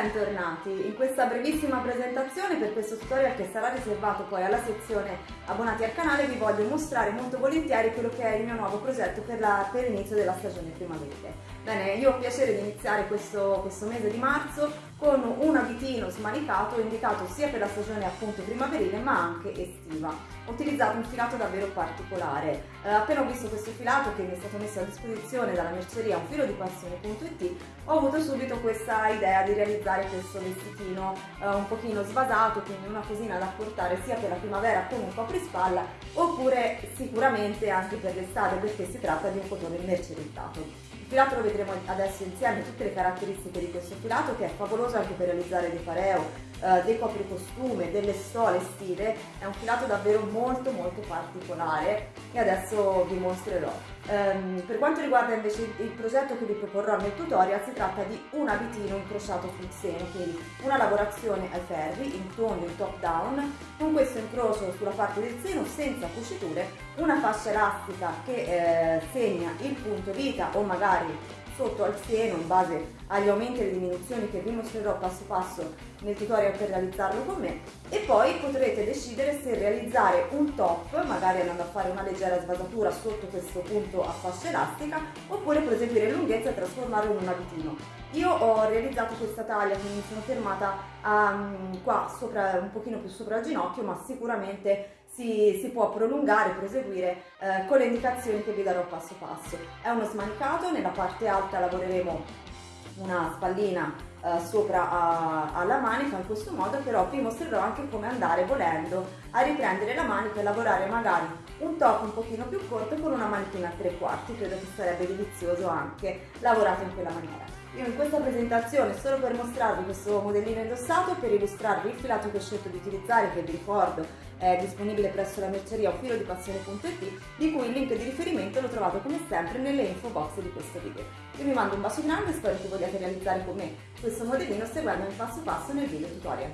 bentornati! In questa brevissima presentazione per questo tutorial che sarà riservato poi alla sezione abbonati al canale vi voglio mostrare molto volentieri quello che è il mio nuovo progetto per, l'inizio della stagione primaverile. Bene, io ho piacere di iniziare questo, questo mese di marzo con un abitino smanicato indicato sia per la stagione appunto primaverile ma anche estiva. Ho utilizzato un filato davvero particolare. Eh, appena ho visto questo filato che mi è stato messo a disposizione dalla merceria un filo di passione.it ho avuto subito questa idea di realizzare questo vestitino eh, un pochino svasato, quindi una cosina da portare sia per la primavera come un coprispalla oppure sicuramente anche per l'estate perché si tratta di un cotone mercerizzato filato lo vedremo adesso insieme tutte le caratteristiche di questo filato che è favoloso anche per realizzare dei pareo, eh, dei copricostume, delle stole estive, è un filato davvero molto molto particolare e adesso vi mostrerò. Um, per quanto riguarda invece il progetto che vi proporrò nel tutorial si tratta di un abitino incrociato sul seno, quindi una lavorazione ai ferri in tondo in top down, con questo incrocio sulla parte del seno senza cuciture, una fascia elastica che eh, segna il punto vita o magari sotto al seno in base agli aumenti e alle diminuzioni che vi mostrerò passo passo nel tutorial per realizzarlo con me e poi potrete decidere se realizzare un top, magari andando a fare una leggera svasatura sotto questo punto a fascia elastica oppure proseguire in lunghezza e trasformarlo in un abitino. Io ho realizzato questa taglia, quindi mi sono fermata um, qua sopra, un pochino più sopra il ginocchio ma sicuramente si, si può prolungare, proseguire eh, con le indicazioni che vi darò passo passo. È uno smanicato, nella parte alta lavoreremo una spallina eh, sopra a, alla manica in questo modo però vi mostrerò anche come andare volendo a riprendere la manica e lavorare magari un top un pochino più corto con una manichina a tre quarti credo che sarebbe delizioso anche lavorato in quella maniera io in questa presentazione, solo per mostrarvi questo modellino indossato, per illustrarvi il filato che ho scelto di utilizzare, che vi ricordo è disponibile presso la merceria filo di cui il link di riferimento lo trovate come sempre nelle info box di questo video. Io vi mando un bacio grande e spero che vogliate realizzare con me questo modellino seguendomi passo passo nel video tutorial.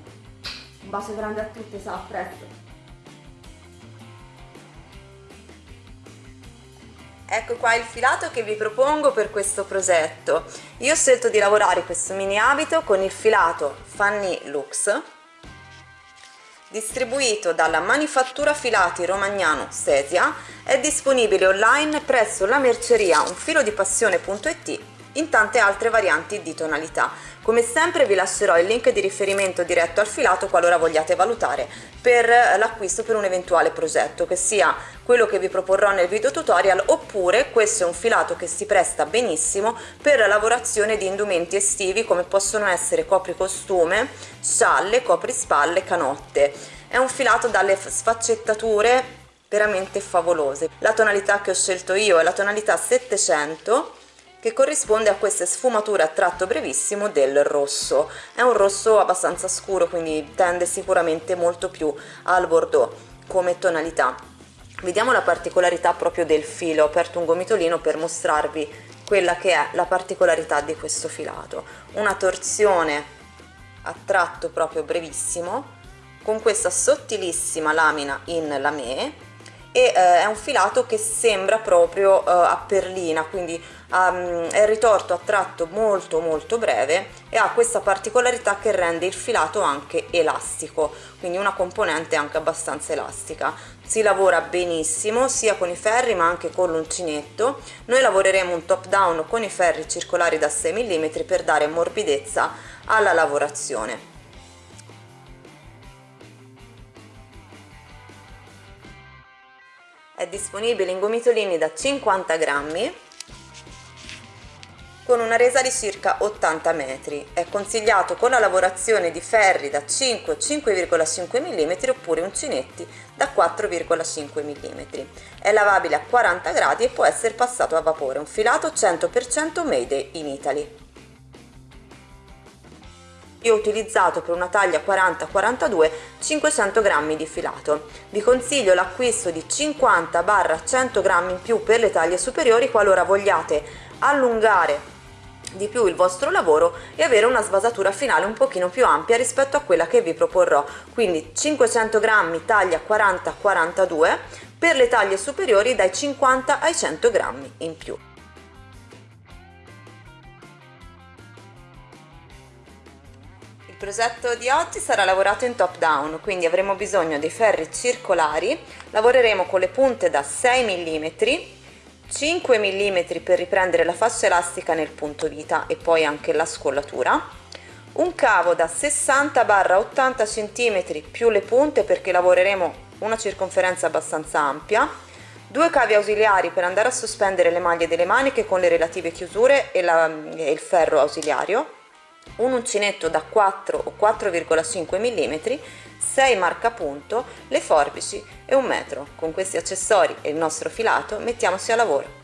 Un bacio grande a tutte, ciao, a presto! Ecco qua il filato che vi propongo per questo progetto. Io ho scelto di lavorare questo mini abito con il filato Fanny Lux distribuito dalla Manifattura Filati Romagnano Sesia, è disponibile online presso la merceria unfilodipassione.it in tante altre varianti di tonalità. Come sempre vi lascerò il link di riferimento diretto al filato qualora vogliate valutare per l'acquisto per un eventuale progetto, che sia quello che vi proporrò nel video tutorial oppure questo è un filato che si presta benissimo per la lavorazione di indumenti estivi come possono essere copricostume, scialle, coprispalle, canotte. È un filato dalle sfaccettature veramente favolose. La tonalità che ho scelto io è la tonalità 700 che corrisponde a queste sfumature a tratto brevissimo del rosso. È un rosso abbastanza scuro, quindi tende sicuramente molto più al bordeaux come tonalità. Vediamo la particolarità proprio del filo, ho aperto un gomitolino per mostrarvi quella che è la particolarità di questo filato. Una torsione a tratto proprio brevissimo, con questa sottilissima lamina in lamé e eh, è un filato che sembra proprio eh, a perlina quindi um, è ritorto a tratto molto molto breve e ha questa particolarità che rende il filato anche elastico quindi una componente anche abbastanza elastica. Si lavora benissimo sia con i ferri ma anche con l'uncinetto. Noi lavoreremo un top down con i ferri circolari da 6 mm per dare morbidezza alla lavorazione è disponibile in gomitolini da 50 grammi con una resa di circa 80 metri. È consigliato con la lavorazione di ferri da 5-5,5 mm oppure uncinetti da 4,5 mm. È lavabile a 40 gradi e può essere passato a vapore. Un filato 100% made in Italy io ho utilizzato per una taglia 40-42 500 grammi di filato. Vi consiglio l'acquisto di 50-100 grammi in più per le taglie superiori qualora vogliate allungare di più il vostro lavoro e avere una svasatura finale un pochino più ampia rispetto a quella che vi proporrò quindi 500 grammi taglia 40-42 per le taglie superiori dai 50 ai 100 grammi in più Il progetto di oggi sarà lavorato in top down, quindi avremo bisogno dei ferri circolari, lavoreremo con le punte da 6 mm, 5 mm per riprendere la fascia elastica nel punto vita e poi anche la scollatura, un cavo da 60-80 cm più le punte perché lavoreremo una circonferenza abbastanza ampia, due cavi ausiliari per andare a sospendere le maglie delle maniche con le relative chiusure e, la, e il ferro ausiliario, un uncinetto da 4 o 4,5 mm, 6 marcapunto, le forbici e un metro. Con questi accessori e il nostro filato mettiamoci a lavoro.